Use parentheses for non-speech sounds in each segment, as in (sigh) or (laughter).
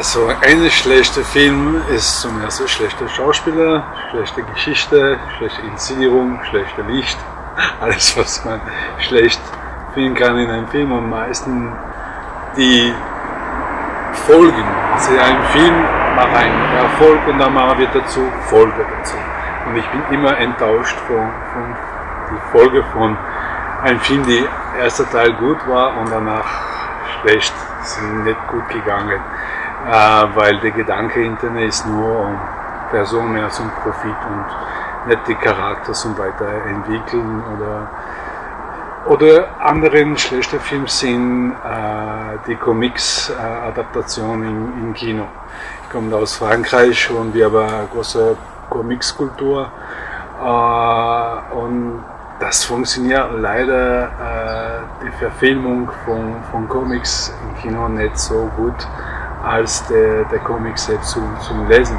Also ein schlechter Film ist zum ersten schlechter Schauspieler, schlechte Geschichte, schlechte Inszenierung, schlechter Licht, (laughs) alles was man schlecht finden kann in einem Film und meistens die Folgen. Also ein Film macht einen Erfolg und dann machen wir dazu Folge dazu. Und ich bin immer enttäuscht von, von die Folge von einem Film, die erste Teil gut war und danach schlecht, sind nicht gut gegangen, weil der Gedanke hinter ist nur um Person mehr zum Profit und nicht die Charakter zum Weiterentwickeln oder oder anderen schlechte Filme sind äh, die Comics-Adaptionen äh, im, Kino. Ich komme aus Frankreich und wir haben eine große Comics-Kultur. Äh, und das funktioniert leider äh, die Verfilmung von, von Comics im Kino nicht so gut als der, der Comic selbst zum, zum Lesen.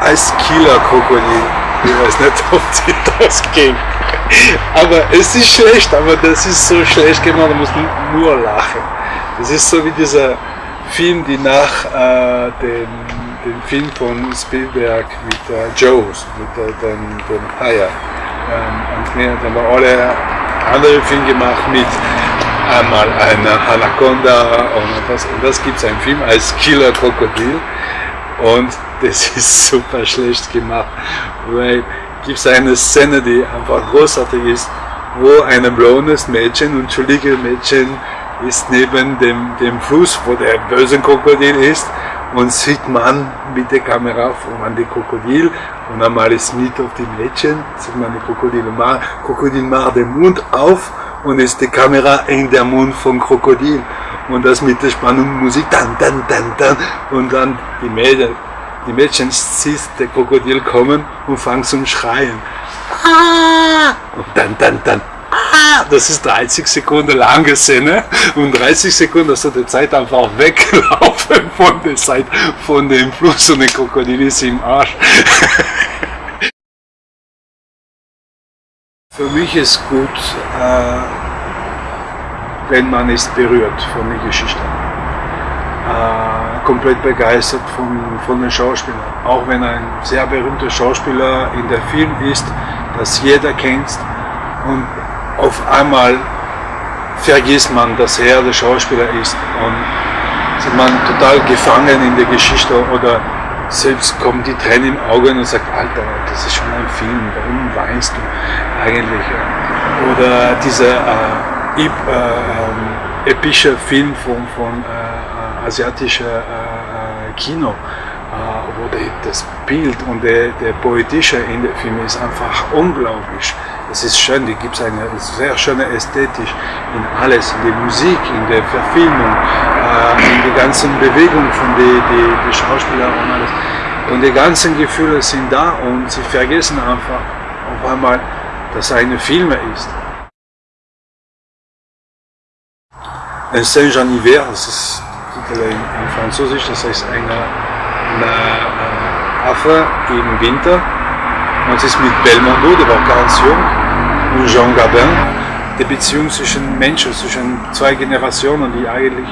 Als Killer-Krokodil, ich weiß nicht, ob sie das ging. Aber es ist schlecht, aber das ist so schlecht gemacht, man muss nur lachen. Das ist so wie dieser Film, die nach äh, dem, dem Film von Spielberg mit äh, Joes, mit äh, dem, dem Haier. Ähm, und dann haben alle andere Filme gemacht mit einmal einer Anaconda und das, und das gibt es einen Film als Killer Krokodil? Und das (laughs) ist super schlecht gemacht, weil gibt es eine Szene, die einfach großartig ist, wo ein blondes Mädchen, entschuldige Mädchen, ist neben dem, dem Fluss, wo der böse Krokodil ist und sieht man mit der Kamera von die Krokodil und einmal ist mit auf die Mädchen, sieht man die Krokodil, Krokodil macht den Mund auf und ist die Kamera in der Mund vom Krokodil und das mit der Spannung Musik, dann, dann, dann, dann und dann die Mädchen, die Mädchen siehst der Krokodil kommen und fangen zum Schreien. Ah! Und dann, dann, dann, ah! Das ist 30 Sekunden lange Szene und 30 Sekunden hast du die Zeit einfach weglaufen von der Seite, von dem Fluss und der Krokodil ist im Arsch. (laughs) Für mich ist gut, äh, wenn man ist berührt von der Geschichte. Äh, komplett begeistert von, von den Schauspielern. Auch wenn ein sehr berühmter Schauspieler in der Film ist, das jeder kennt und auf einmal vergisst man, dass er der Schauspieler ist und ist man total gefangen in der Geschichte oder selbst kommen die Tränen im Auge und sagt, Alter, das ist schon ein Film, warum weinst du eigentlich? Oder dieser äh, äh, äh, epische Film von, von äh, asiatischer äh, äh, Kino, wo die, das Bild und der, der poetische in dem Film ist einfach unglaublich. Es ist schön, die gibt es eine sehr schöne Ästhetik in alles, in der Musik, in der Verfilmung, der ganzen Bewegung von den die, die Schauspielern und alles. Und die ganzen Gefühle sind da und sie vergessen einfach auf einmal, dass es eine Film ist. Un Saint-Jean hiver, das ist in Französisch, das heißt eine, eine Affe im Winter. Und es ist mit Belmondo, der war ganz jung, und Jean Gabin, die Beziehung zwischen Menschen, zwischen zwei Generationen, die eigentlich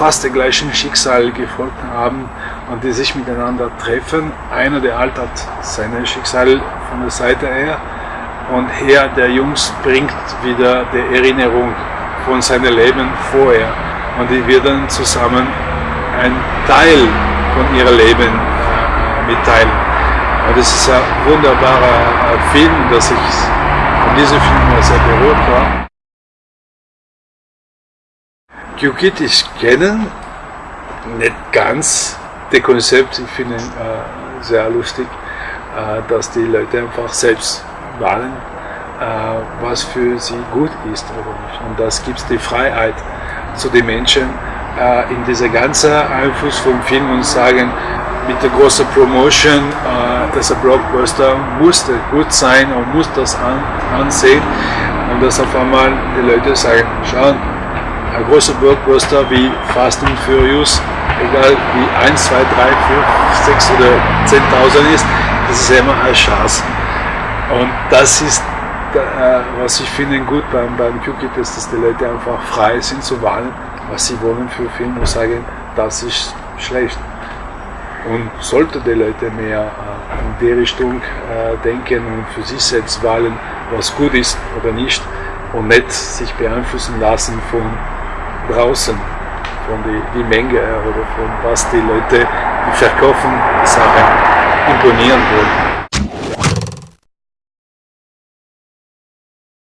fast dem gleichen Schicksal gefolgt haben und die sich miteinander treffen. Einer, der alt hat sein Schicksal von der Seite her und er, der Jungs, bringt wieder die Erinnerung von seinem Leben vorher und die werden zusammen ein Teil von ihrem Leben äh, mitteilen. Und das ist ein wunderbarer äh, Film, dass ich von diesem Film sehr berührt war. Gyukit ich kenne, nicht ganz das Konzept, ich finde äh, sehr lustig, äh, dass die Leute einfach selbst wählen, äh, was für sie gut ist oder nicht. Und das gibt die Freiheit zu den Menschen, äh, in dieser ganzen Einfluss vom Film und sagen, mit der großen Promotion, äh, ein Blockbuster musste gut sein und muss das an, ansehen und dass auf einmal die Leute sagen, schauen, ein großer Blockbuster wie Fast and Furious, egal wie 1, 2, 3, 4, 6 oder 10.000 ist, das ist immer eine Chance. Und das ist, äh, was ich finde gut beim, beim QKIT, ist, dass die Leute einfach frei sind zu wählen, was sie wollen für Filme und sagen, das ist schlecht. Und sollte die Leute mehr äh, in die Richtung äh, denken und für sich selbst wählen, was gut ist oder nicht, und nicht sich beeinflussen lassen von draußen, von die, die Menge her oder von was die Leute, die verkaufen, die Sachen imponieren wollen.